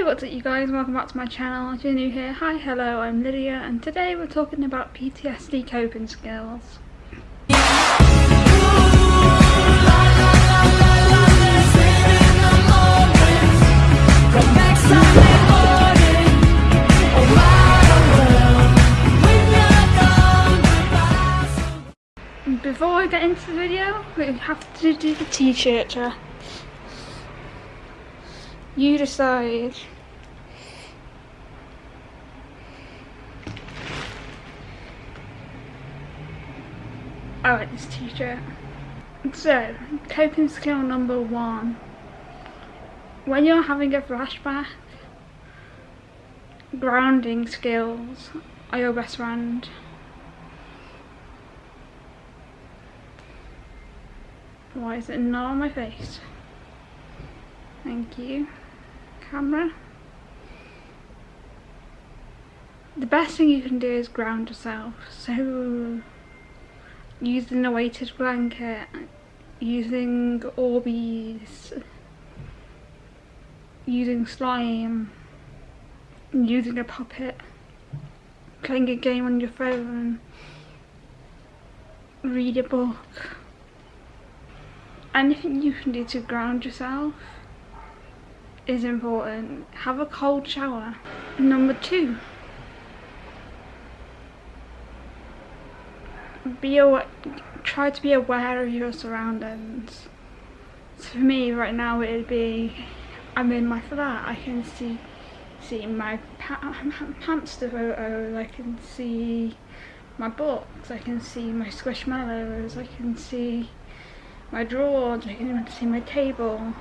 Hey what's up you guys, welcome back to my channel. If you're new here, hi, hello, I'm Lydia and today we're talking about PTSD coping skills. Before I get into the video, we have to do the t-shirt you decide. I like this t-shirt. So, coping skill number one. When you're having a flashback, grounding skills are your best friend. Why is it not on my face? Thank you camera. The best thing you can do is ground yourself. So using a weighted blanket, using Orbeez, using slime, using a puppet, playing a game on your phone, read a book. Anything you can do to ground yourself is important. Have a cold shower. Number two. Be aware, try to be aware of your surroundings. So for me right now it'd be, I'm in my flat, I can see see my hamster photos, I can see my books, I can see my squishmallows, I can see my drawers, I can even see my table,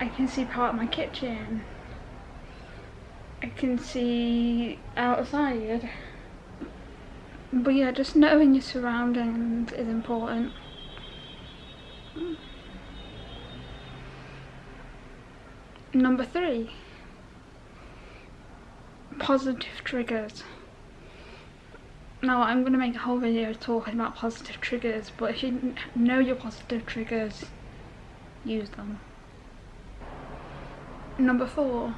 I can see part of my kitchen. I can see outside. But yeah, just knowing your surroundings is important. Number three, positive triggers. Now I'm going to make a whole video talking about positive triggers, but if you know your positive triggers, use them. Number four.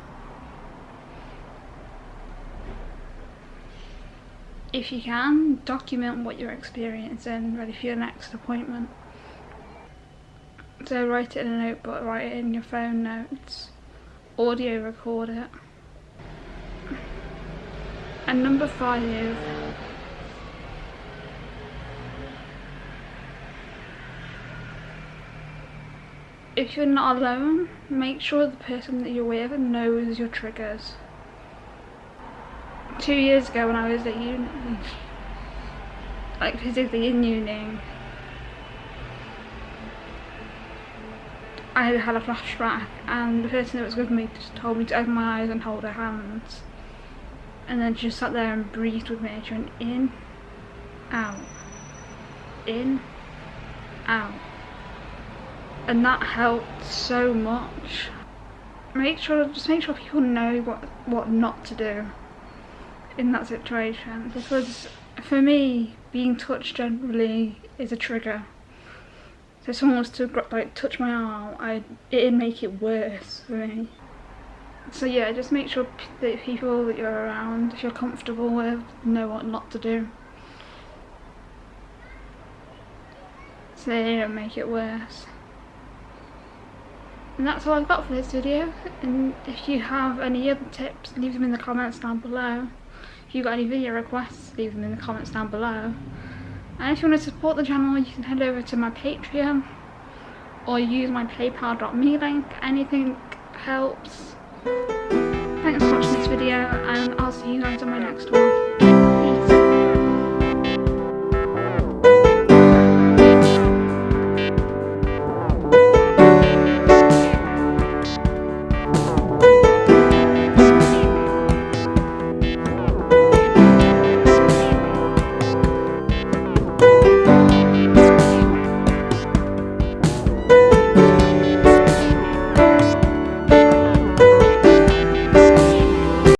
If you can, document what you're experiencing ready for your next appointment. So write it in a notebook, write it in your phone notes, audio record it. And number five, if you're not alone, make sure the person that you're with knows your triggers. Two years ago when I was at uni, like physically in uni, I had a flashback and the person that was with me just told me to open my eyes and hold her hands. And then she just sat there and breathed with me. She went in, out, in, out and that helped so much. Make sure, just make sure people know what what not to do in that situation because for me, being touched generally is a trigger. So if someone was to like touch my arm, I it'd make it worse for me. So yeah, just make sure that people that you're around, if you're comfortable with, know what not to do. So they don't make it worse and that's all I've got for this video. And if you have any other tips leave them in the comments down below. If you've got any video requests leave them in the comments down below. And if you want to support the channel you can head over to my patreon or use my paypal.me link. Anything helps. Thanks for watching this video and I'll see you guys on my next one